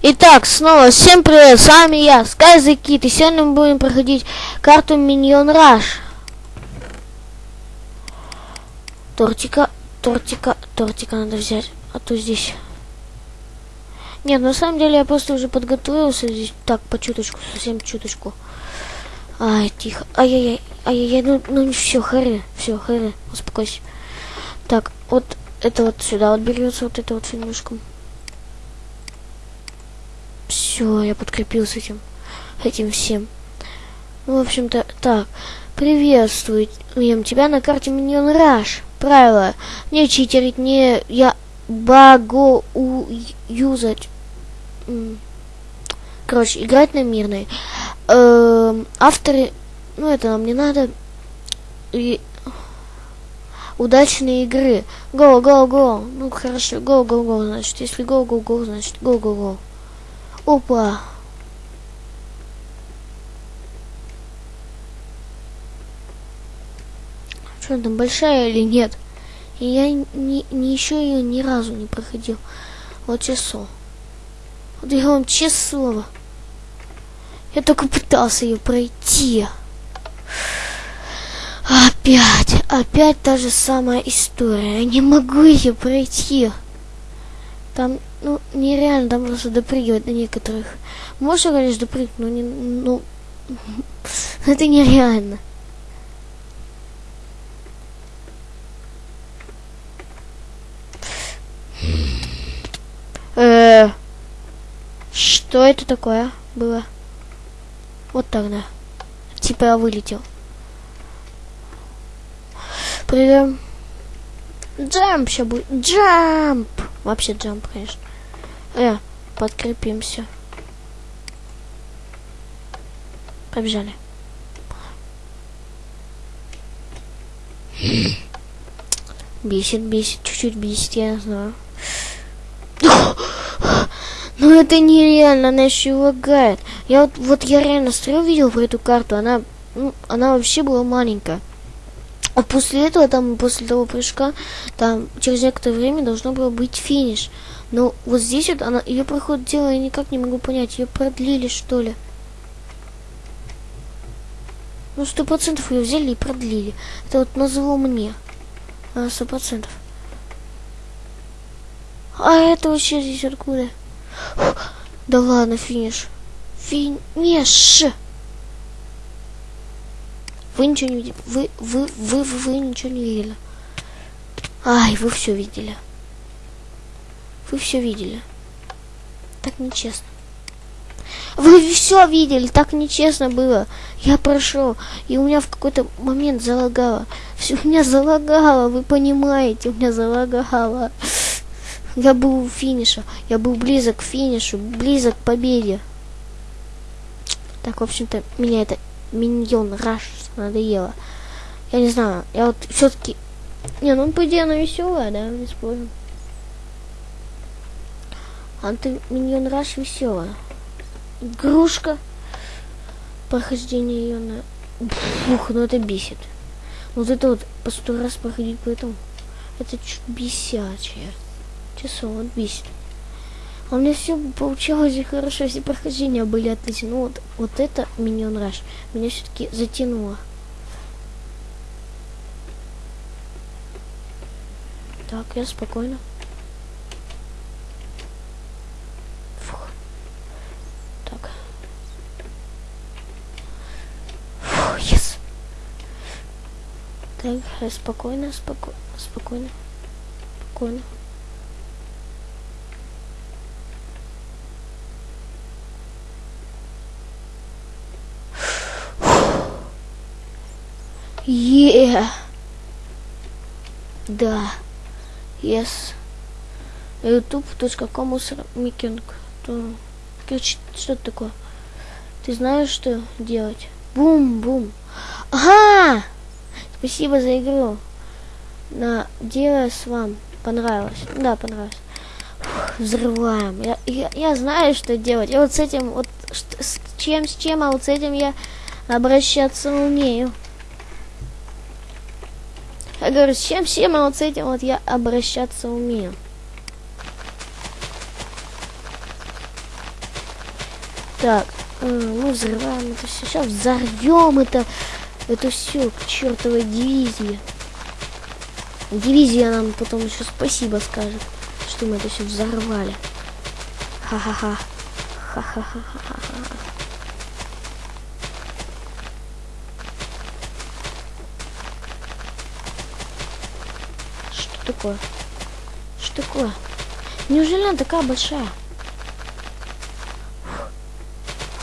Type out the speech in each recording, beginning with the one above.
Итак, снова всем привет, с вами я, Sky Kid, и сегодня мы будем проходить карту Minion Rush. Тортика, тортика, тортика надо взять, а то здесь... Нет, на самом деле я просто уже подготовился здесь, так, по чуточку, совсем чуточку. Ай, тихо, ай-яй-яй, ай-яй-яй, ну, ну все, харе, все, харе, успокойся. Так, вот это вот сюда вот берется, вот это вот финушком. Все, я подкрепился этим, этим всем. Ну, в общем-то, так. Приветствуем тебя на карте Minion Rush. Правило. Не читерить, не я баго у юзать. Короче, играть на мирной. Эм, авторы, ну это нам не надо. И удачные игры. Го, го, го. Ну хорошо, го, го, го, значит. Если го, го, го, значит го, го, го. Опа. Что там, большая или нет? Я не, не еще ее ни разу не проходил. Вот часов. Вот я вам честное слово. Я только пытался ее пройти. Опять, опять та же самая история. Я не могу ее пройти. Там ну, нереально там просто допрыгивать на некоторых. Можно, конечно, допрыгнуть, но не, ну, это нереально. Э, что это такое было? Вот тогда. Типа я вылетел. Придем. Джамп сейчас будет. Джамп! Вообще джамп, конечно. Э, подкрепимся. Побежали. Бесит, бесит, чуть-чуть бесит, я знаю. Ну это нереально, она еще лагает. Я вот, вот я реально стрел видел про эту карту, она, ну, она вообще была маленькая. А после этого, там, после того прыжка, там, через некоторое время должно было быть финиш. Но вот здесь вот она, ее проход дело я никак не могу понять. Ее продлили, что ли? Ну, сто процентов ее взяли и продлили. Это вот назло мне. А, сто процентов. А это вообще здесь откуда? Да ладно, финиш. Финиш! Вы ничего не видели. Вы, вы, вы, вы, вы ничего не видели. Ай, вы все видели. Вы все видели. Так нечестно. Вы все видели, так нечестно было. Я прошел, и у меня в какой-то момент залагало. Все у меня залагало, вы понимаете, у меня залагало. Я был у финиша, я был близок к финишу, близок к победе. Так, в общем-то, меня это миньон раш надоело. Я не знаю, я вот все-таки... Не, ну по идее она веселая, да, не спорю. Анты Миньон Раш веселая. Игрушка. Прохождение ее на... Фух, ну это бесит. Вот это вот по сто раз проходить по этому. Это чуть бесячее. Часов вот бесит. А у меня все получалось хорошо, все прохождения были отличные. Ну вот, вот это Миньон Раш меня все-таки затянуло. Так, я спокойно. Фух. Так. Фух, yes. Так, спокойно, споко спокойно, спокойно. Yeah. Да. Yes. youtube.com микинг. Короче, что это такое? Ты знаешь, что делать? Бум-бум. Ага! Спасибо за игру. Надеюсь, вам понравилось. Да, понравилось. Фух, взрываем. Я, я, я знаю, что делать. Я вот с этим, вот с чем, с чем, а вот с этим я обращаться умею. Я говорю, с чем, всем, а вот с этим вот я обращаться умею. Так, э, мы взрываем это все. Сейчас взорвем это, это все к чертовой дивизии. Дивизия нам потом еще спасибо скажет, что мы это все взорвали. Ха-ха-ха. Ха-ха-ха-ха-ха. Что такое? Что такое? Неужели она такая большая?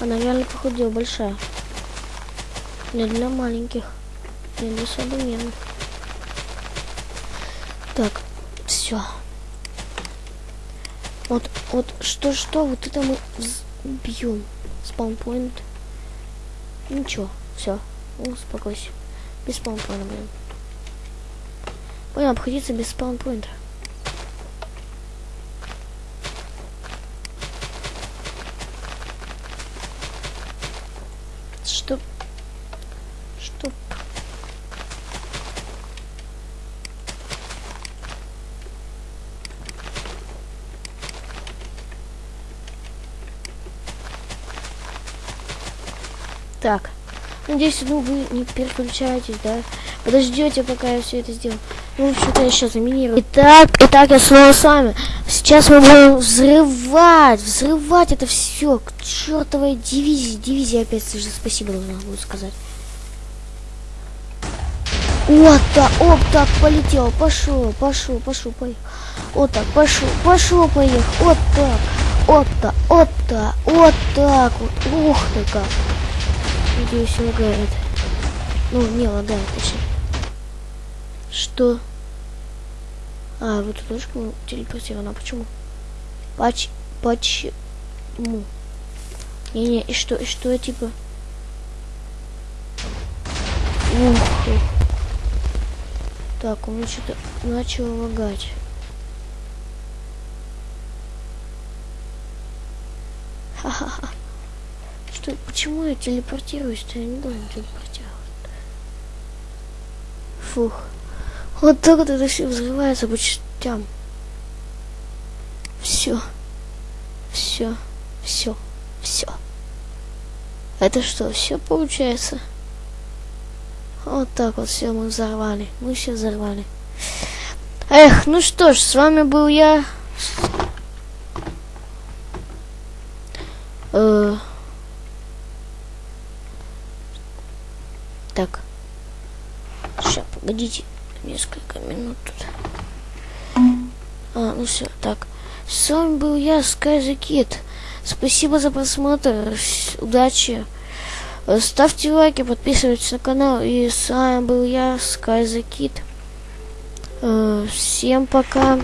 Она реально похудела большая. Не для маленьких. Не для современных. Так, все. Вот, вот, что-что, вот это мы убьем. Спаунпоинт. Ничего, все, успокойся. Без спаунпоинта, блин. Будем обходиться без спаунпоинта. Чтоб... Чтоб... Так. Надеюсь, ну вы не переключаетесь, да? Подождете, пока я все это сделаю. Ну, что-то сейчас заминирую. Итак, итак, я снова с вами. Сейчас мы будем взрывать, взрывать это все к чертовой дивизии. Дивизия опять же спасибо должна буду сказать. Вот так, оп, так, полетел, пошел, пошел, пошел, поехал. Вот так, пошел, пошел, поехал. Вот так, вот так, вот так, вот так вот. Ух ты как. Надеюсь, лагает. Ну, не лагает, точнее. Что? А, в эту точку телепортирована. Почему? Поч... Почему? Не-не, и что, и что, типа... Ух ты. Так, у меня что-то начало лагать. Ха-ха-ха. Что, почему я телепортируюсь-то? Я не должен телепортироваться. Фух. Вот так вот это все взрывается по частям. Все. Все. Все. Все. Это что, все получается? Вот так вот все мы взорвали. Мы все взорвали. Эх, ну что ж, с вами был я. Э так. Сейчас, погодите несколько минут тут. А, ну все, так. С вами был я, the Kid. Спасибо за просмотр. Удачи. Ставьте лайки, подписывайтесь на канал. И с вами был я, Sky the Kid. Всем пока.